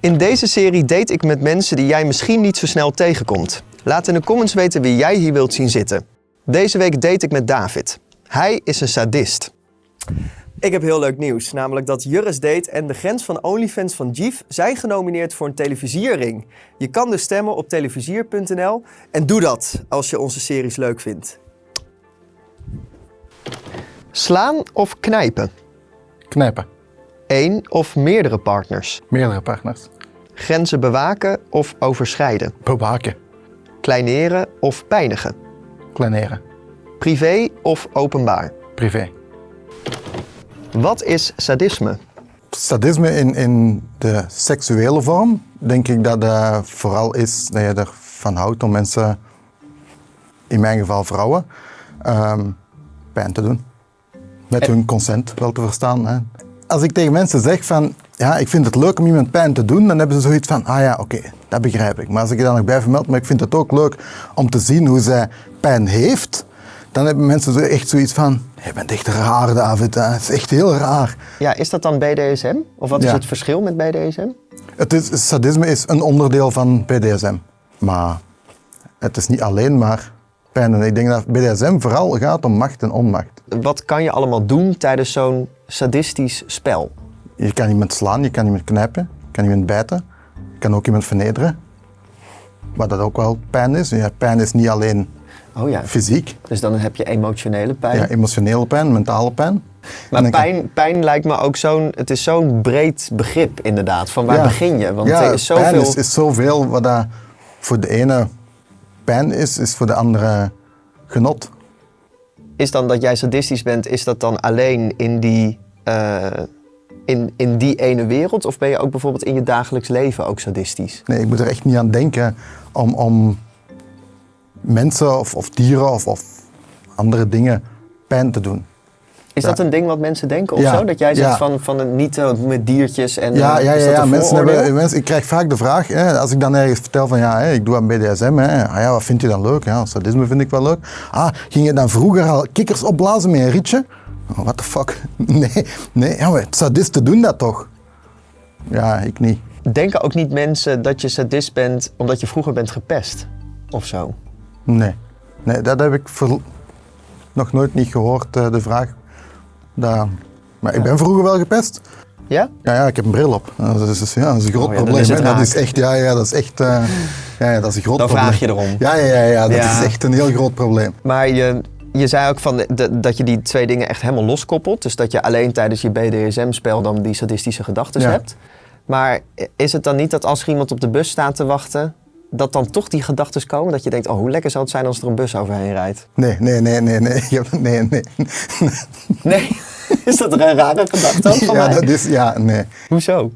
In deze serie date ik met mensen die jij misschien niet zo snel tegenkomt. Laat in de comments weten wie jij hier wilt zien zitten. Deze week date ik met David. Hij is een sadist. Ik heb heel leuk nieuws, namelijk dat Jurres Date en de grens van OnlyFans van Jeef zijn genomineerd voor een televisierring. Je kan dus stemmen op televisier.nl en doe dat als je onze series leuk vindt. Slaan of knijpen? Knijpen. Eén of meerdere partners? Meerdere partners. Grenzen bewaken of overschrijden? Bewaken. Kleineren of pijnigen? Kleineren. Privé of openbaar? Privé. Wat is sadisme? Sadisme in, in de seksuele vorm, denk ik dat het vooral is dat je ervan houdt om mensen, in mijn geval vrouwen, ehm, pijn te doen. Met hun consent wel te verstaan. Hè. Als ik tegen mensen zeg van, ja, ik vind het leuk om iemand pijn te doen, dan hebben ze zoiets van, ah ja, oké, dat begrijp ik. Maar als ik je dan nog bij vermeld, maar ik vind het ook leuk om te zien hoe zij pijn heeft, dan hebben mensen zo echt zoiets van, je bent echt raar David, hè. het is echt heel raar. Ja, is dat dan BDSM? Of wat is het verschil met BDSM? Het is, sadisme is een onderdeel van BDSM. Maar het is niet alleen maar pijn. En ik denk dat BDSM vooral gaat om macht en onmacht. Wat kan je allemaal doen tijdens zo'n sadistisch spel? Je kan iemand slaan, je kan iemand knijpen, je kan iemand bijten. Je kan ook iemand vernederen. Wat dat ook wel pijn is. Ja, pijn is niet alleen Oh ja, fysiek. dus dan heb je emotionele pijn. Ja, emotionele pijn, mentale pijn. maar kan- pijn, pijn lijkt me ook zo'n, het is zo'n breed begrip inderdaad. Van waar Ja. begin je? Want ja, er is zoveel... pijn is, is zoveel wat dat voor de ene pijn is, is voor de andere genot. Is dan dat jij sadistisch bent, is dat dan alleen in die, eh, in, in die ene wereld? Of ben je ook bijvoorbeeld in je dagelijks leven ook sadistisch? Nee, ik moet er echt niet aan denken om, om mensen of, of dieren of, of andere dingen pijn te doen. Is dat een ding wat mensen denken of zo? Dat jij zegt van, van het niet eh, met diertjes en Ja, eh, ja, ja, Mensen hebben, mensen, ik krijg vaak de vraag, hè, als ik dan ergens vertel van ja, hè, ik doe aan BDSM, hè, ah, ja, wat vind je dan leuk? Ja, sadisme vind ik wel leuk. Ah, ging je dan vroeger al kikkers opblazen met een rietje? Oh, what the fuck? Nee, nee ja, maar sadisten doen dat toch? Ja, ik niet. Denken ook niet mensen dat je sadist bent omdat je vroeger bent gepest? Of zo? Nee, nee dat heb ik nog nooit niet gehoord, eh, de vraag. Dat, maar ik ben vroeger wel gepest. Ja? Ja, ja, ik heb een bril op. Dat is, ja, dat is een groot Oh ja, dan probleem. is dat is echt, ja, ja, dat is echt, eh, ja, ja, dat is een groot Dan probleem. vraag je erom. Ja, ja, ja, ja dat Ja. is echt een heel groot probleem. Maar je, je zei ook van de- dat je die twee dingen echt helemaal loskoppelt. Dus dat je alleen tijdens je BDSM-spel dan die sadistische gedachten hebt. Maar is het dan niet dat als er iemand op de bus staat te wachten, dat dan toch die gedachten komen? Dat je denkt, oh, hoe lekker zou het zijn als er een bus overheen rijdt? Nee, nee, nee, nee, nee. Nee, nee. Nee, is dat een rare gedachte van Ja, mij? dat is, ja, nee. Hoezo?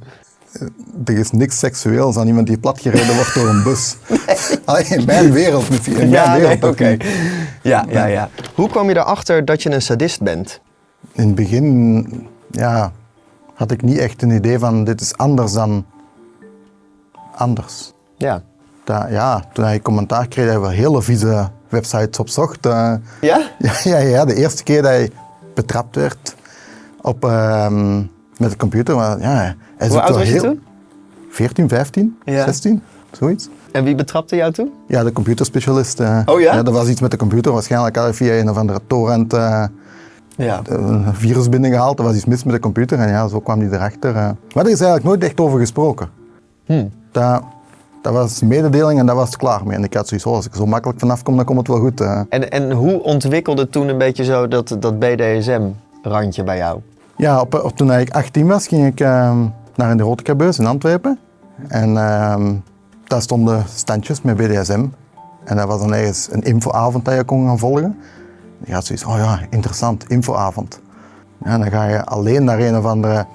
Er is niks seksueels aan iemand die platgereden wordt door een bus. Alleen in mijn wereld misschien. In mijn ja, wereld nee, ook oké. Ja, ja, ja. Hoe kwam je erachter dat je een sadist bent? In het begin ja, had ik niet echt een idee van dit is anders dan anders. Ja. Dat, ja, toen ik commentaar kreeg dat je wel hele vieze websites opzocht. eh, Ja? ja, ja, ja, de eerste keer dat hij betrapt werd op, ehm, met de computer. Maar, ja, hij Hoe oud was je heel- toen? 14, 15, Ja. 16, zoiets. En wie betrapte jou toen? Ja, de computerspecialist. eh. Oh ja? Dat was iets met de computer. Waarschijnlijk had hij via een of andere torrent eh, Ja. een virus binnengehaald. Er was iets mis met de computer en ja, zo kwam hij erachter. Maar er is eigenlijk nooit echt over gesproken. Hm. Dat, dat was mededeling en dat was het klaar mee. En ik had zoiets, oh, als ik zo makkelijk vanaf kom, dan komt het wel goed. En, en hoe ontwikkelde toen een beetje zo dat, dat BDSM-randje bij jou? Ja, op, op, toen ik 18 was, ging ik ehm, naar een erotica-beurs in Antwerpen. En ehm, daar stonden standjes met BDSM. En dat was dan ergens een infoavond dat je kon gaan volgen. Je had zoiets, oh ja, interessant, infoavond. Ja, dan ga je alleen naar een of andere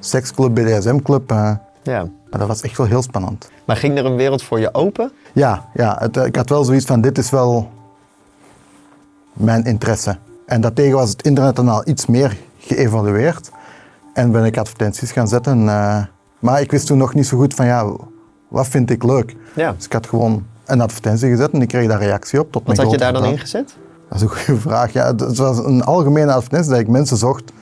seksclub, BDSM-club. eh. Ja. maar dat was echt wel heel spannend. Maar ging er een wereld voor je open? Ja, ja het, eh, ik had wel zoiets van, dit is wel mijn interesse. En daartegen was het internet dan al iets meer geëvalueerd. En ben ik advertenties gaan zetten. eh, maar ik wist toen nog niet zo goed van, ja, wat vind ik leuk? Ja. Dus ik had gewoon een advertentie gezet en ik kreeg daar reactie op. Tot Wat mijn had je daar dan ingezet? Dat is een goede vraag. Ja, het, het was een algemene advertentie dat ik mensen zocht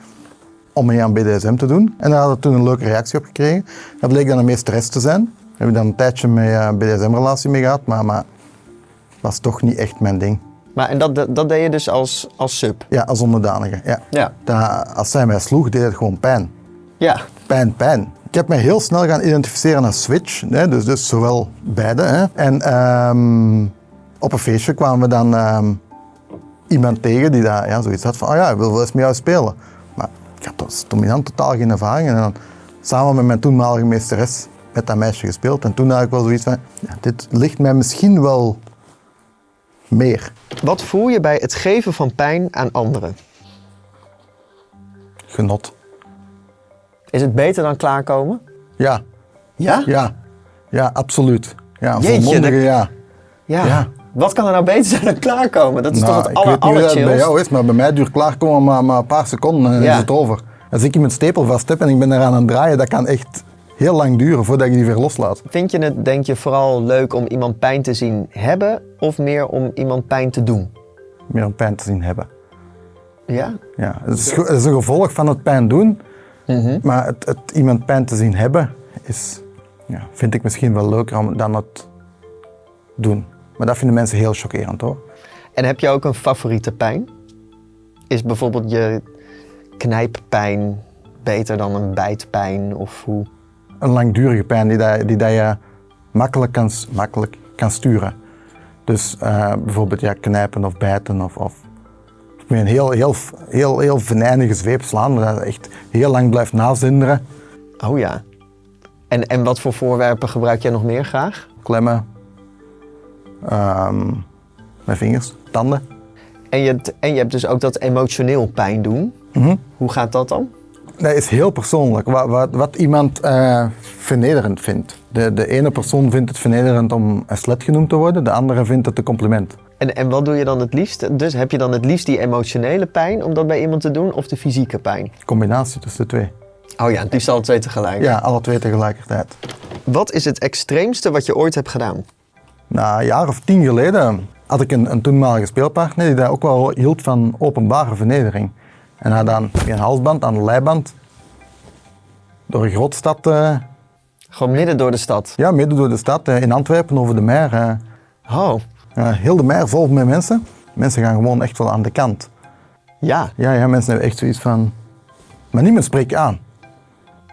om mee aan BDSM te doen. En daar hadden we toen een leuke reactie op gekregen. Dat bleek dan een meesteres te zijn. Daar heb ik dan een tijdje mee een BDSM-relatie mee gehad, maar, maar was toch niet echt mijn ding. Maar en dat, dat, dat deed je dus als, als sub? Ja, als onderdanige. Ja. Ja. Dat, als zij mij sloeg, deed het gewoon pijn. Ja. Pijn, pijn. Ik heb mij heel snel gaan identificeren als switch, hè, dus, dus zowel beide. Hè. En ehm, op een feestje kwamen we dan ehm, iemand tegen die daar, ja, zoiets had van, oh ja, ik wil wel eens met jou spelen. Ik had als dominant totaal geen ervaring. En dan samen met mijn toenmalige meesteres met dat meisje gespeeld. En toen had ik wel zoiets van, ja, dit ligt mij misschien wel meer. Wat voel je bij het geven van pijn aan anderen? Genot. Is het beter dan klaarkomen? Ja, Ja? ja, ja, absoluut. Ja, Jeetje, volmondige dat- ja. Ja. Ja. Wat kan er nou beter zijn dan klaarkomen? Dat is Nou, toch het ik aller, weet niet hoe dat bij jou is, maar bij mij duurt klaarkomen maar, maar een paar seconden en Ja. is het over. Als ik iemand stepel vast heb en ik ben eraan aan het draaien, dat kan echt heel lang duren voordat je die weer loslaat. Vind je het, denk je, vooral leuk om iemand pijn te zien hebben of meer om iemand pijn te doen? Meer een pijn te zien hebben. Ja? Ja, het, is, het is een gevolg van het pijn doen, Mhm. maar het, het iemand pijn te zien hebben, is, ja, vind ik misschien wel leuker om- dan het doen. Maar dat vinden mensen heel chockerend hoor. En heb je ook een favoriete pijn? Is bijvoorbeeld je knijppijn beter dan een bijtpijn of hoe? Een langdurige pijn die, dat, die dat je makkelijk kan, makkelijk kan sturen. Dus eh, bijvoorbeeld ja, knijpen of bijten of, of met een heel, heel, heel, heel venijnige zweep slaan, dat echt heel lang blijft nazinderen. Oh ja. En, en wat voor voorwerpen gebruik jij nog meer graag? Klemmen, ehm, met vingers, tanden. En je, hebt- en je hebt dus ook dat emotioneel pijn doen. Mhm. Hoe gaat dat dan? Dat is heel persoonlijk, wat, wat, wat iemand eh, vernederend vindt. De, de ene persoon vindt het vernederend om een slet genoemd te worden, de andere vindt het een compliment. En, en wat doe je dan het liefst? Dus heb je dan het liefst die emotionele pijn om dat bij iemand te doen of de fysieke pijn? Combinatie tussen de twee. Oh ja, het liefst alle twee tegelijk. Ja, alle twee tegelijkertijd. Wat is het extreemste wat je ooit hebt gedaan? Na een jaar of tien geleden had ik een, een toenmalige speelpartner die daar ook wel hield van openbare vernedering. En hij dan een halsband aan de leiband door een grote stad, eh, Gewoon midden door de stad. ja, midden door de stad, eh, in Antwerpen over de mer. eh, Oh, heel de mer vol met mensen. Mensen gaan gewoon echt wel aan de kant. ja. Ja, ja mensen hebben echt zoiets van, maar niemand spreekt aan.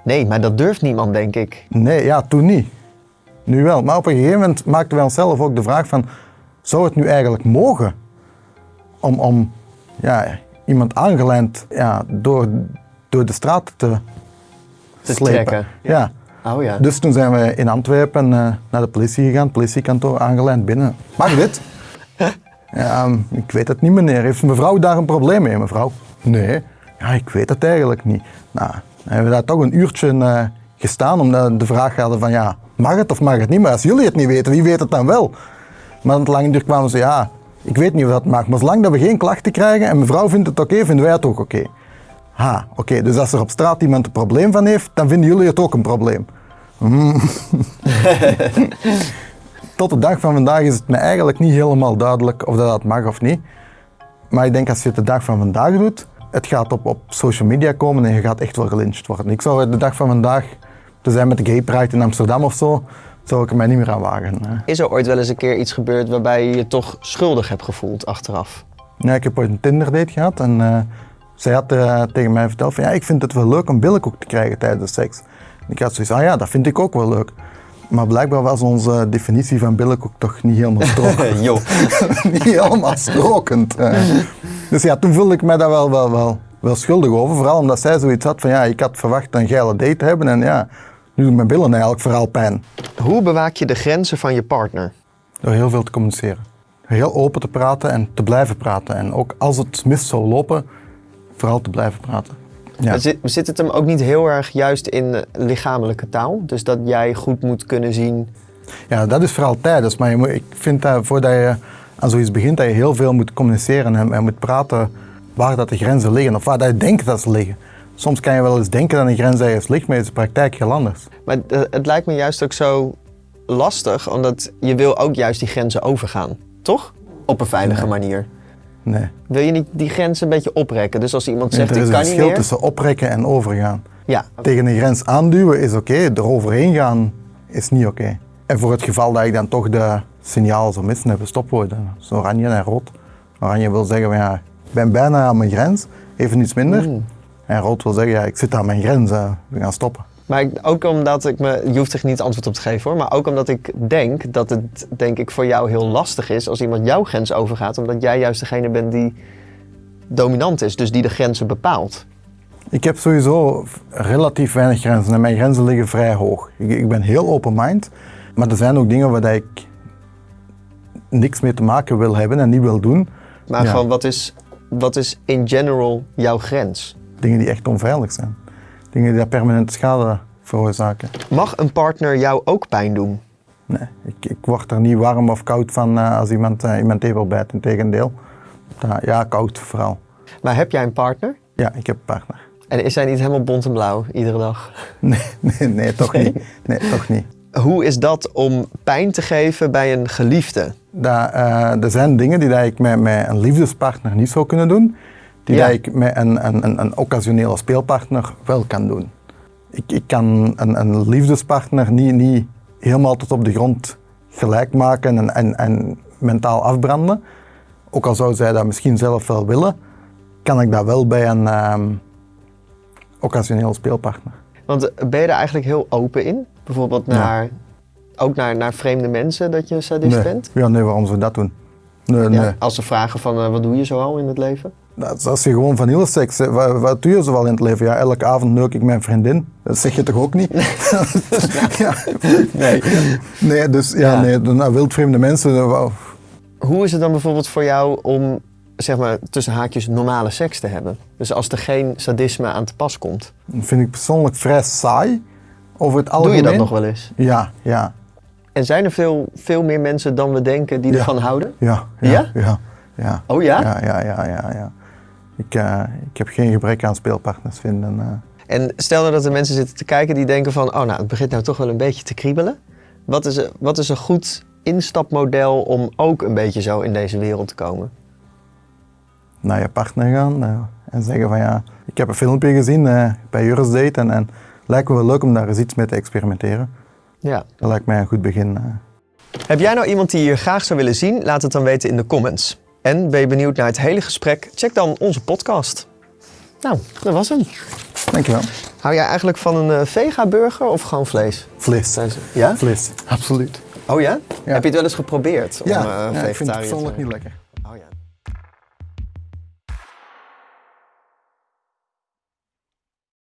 Nee, maar dat durft niemand, denk ik. Nee, ja, toen niet. Nu wel. Maar op een gegeven moment maakten wij onszelf ook de vraag van, zou het nu eigenlijk mogen om, om ja, iemand aangelijnd ja, door, door de straat te, Te slepen? trekken. Ja. Oh ja. Dus toen zijn we in Antwerpen eh, naar de politie gegaan, politiekantoor aangelijnd binnen. Mag dit? ja, ehm, ik weet het niet meneer. Heeft mevrouw daar een probleem mee, mevrouw? Nee. Ja, ik weet het eigenlijk niet. Nou, hebben we daar toch een uurtje eh, gestaan omdat de vraag hadden van ja, mag het of mag het niet? Maar als jullie het niet weten, wie weet het dan wel? Maar aan het lange duur kwamen ze ja, ik weet niet of dat mag, maar zolang dat we geen klachten krijgen en mevrouw vindt het oké, vinden wij het ook oké. Ha, oké, dus als er op straat iemand een probleem van heeft, dan vinden jullie het ook een probleem. Hmm. Tot de dag van vandaag is het me eigenlijk niet helemaal duidelijk of dat, dat mag of niet. Maar ik denk als je het de dag van vandaag doet, het gaat op, op social media komen en je gaat echt wel gelyncht worden. Ik zou de dag van vandaag, te zijn met de Gay Pride in Amsterdam of zo, zou ik er mij niet meer aan wagen. hè. Is er ooit wel eens een keer iets gebeurd waarbij je je toch schuldig hebt gevoeld achteraf? Ja, ik heb ooit een Tinder date gehad en eh, zij had eh, tegen mij verteld van ja, ik vind het wel leuk om billenkoek te krijgen tijdens de seks. En ik had zoiets ah ja, dat vind ik ook wel leuk. Maar blijkbaar was onze definitie van billenkoek toch niet helemaal strokend. Niet helemaal strokend. eh. Dus ja, toen voelde ik mij daar wel, wel, wel, wel schuldig over. Vooral omdat zij zoiets had van ja, ik had verwacht een geile date te hebben en ja, nu doen mijn billen eigenlijk vooral pijn. Hoe bewaak je de grenzen van je partner? Door heel veel te communiceren. Heel open te praten en te blijven praten. En ook als het mis zou lopen, vooral te blijven praten. Ja. Zit, zit het hem ook niet heel erg juist in eh, lichamelijke taal? Dus dat jij goed moet kunnen zien. ja, dat is vooral tijdens. Maar je moet, ik vind dat voordat je aan zoiets begint, dat je heel veel moet communiceren en, en moet praten waar dat de grenzen liggen. Of waar dat je denkt dat ze liggen. Soms kan je wel eens denken dat een grens ergens ligt, maar in de praktijk heel anders. Maar eh, het lijkt me juist ook zo lastig, omdat je wil ook juist die grenzen overgaan, toch? Op een veilige Nee. manier. Nee. Wil je niet die grens een beetje oprekken? Dus als iemand zegt, er is ik een kan niet verschil meer. tussen oprekken en overgaan. Ja, Tegen een grens aanduwen is oké, eroverheen gaan is niet oké. En voor het geval dat ik dan toch de signaal zou missen, hebben stopwoorden. Zo oranje en rood. Oranje wil zeggen, van, ja, ik ben bijna aan mijn grens, even iets minder. Mm. En rood wil zeggen, ja, ik zit aan mijn grens, eh, we gaan stoppen. maar ik- ook omdat ik me, je hoeft er niet antwoord op te geven hoor, maar ook omdat ik denk dat het denk ik voor jou heel lastig is als iemand jouw grens overgaat, omdat jij juist degene bent die dominant is, dus die de grenzen bepaalt. Ik heb sowieso relatief weinig grenzen en mijn grenzen liggen vrij hoog. Ik, ik ben heel open mind, maar er zijn ook dingen waar dat ik niks mee te maken wil hebben en niet wil doen. Maar Ja. gewoon wat is, wat is in general jouw grens? Dingen die echt onveilig zijn. Dingen die permanente schade veroorzaken. Mag een partner jou ook pijn doen? Nee, ik, ik word er niet warm of koud van eh, als iemand uh, in mijn tepel bijt. Integendeel. Ja, ja, koud vooral. Maar heb jij een partner? Ja, ik heb een partner. En is hij niet helemaal bont en blauw iedere dag? Nee, nee, nee toch Nee? niet. Nee, toch niet. Hoe is dat om pijn te geven bij een geliefde? Dat, eh, er zijn dingen die dat ik met, met een liefdespartner niet zou kunnen doen, die Ja. dat ik met een, een, een, een occasionele speelpartner wel kan doen. Ik, ik kan een, een liefdespartner niet, niet helemaal tot op de grond gelijk maken en, en, en mentaal afbranden. Ook al zou zij dat misschien zelf wel willen, kan ik dat wel bij een ehm occasioneel speelpartner. Want eh, ben je er eigenlijk heel open in? Bijvoorbeeld Ja. naar, ook naar, naar vreemde mensen dat je een sadist nee. bent? Ja, nee, waarom zou je dat doen? Nee, Ja, nee. Als ze vragen van eh, wat doe je zoal in het leven? Dat is als je gewoon van heel seks, wat, wat doe je zoal in het leven? Ja, elke avond neuk ik mijn vriendin. Dat zeg je toch ook niet? ja. Nee. Nee, dus ja, Ja. nee, naar wildvreemde mensen, eh. Hoe is het dan bijvoorbeeld voor jou om, zeg maar, tussen haakjes normale seks te hebben? Dus als er geen sadisme aan te pas komt. Dat vind ik persoonlijk vrij saai. Over het Doe algemeen. je dat nog wel eens? Ja, ja, En zijn er veel, veel meer mensen dan we denken die Ja. ervan houden? ja, ja, Ja? ja. ja. Oh ja? Ja, ja, ja, ja. Ik, eh, ik heb geen gebrek aan speelpartners vinden. eh. En stel nou dat er mensen zitten te kijken die denken van... oh, nou, het begint nou toch wel een beetje te kriebelen. Wat is, een- wat is een goed instapmodel om ook een beetje zo in deze wereld te komen? naar je partner gaan eh, en zeggen van ja, ik heb een filmpje gezien bij Juris Date en, en lijkt me wel leuk om daar eens iets mee te experimenteren. Ja. Dat lijkt mij een goed begin. Heb jij nou iemand die je graag zou willen zien? Laat het dan weten in de comments. En ben je benieuwd naar het hele gesprek? Check dan onze podcast. Nou, dat was hem. Dankjewel. Hou jij eigenlijk van een eh, vega-burger of gewoon vlees? Vlees. Ja? Vlees, absoluut. Oh ja? Ja. Heb je het wel eens geprobeerd om Ja, eh ja, ik vind het vegetariër te persoonlijk niet lekker.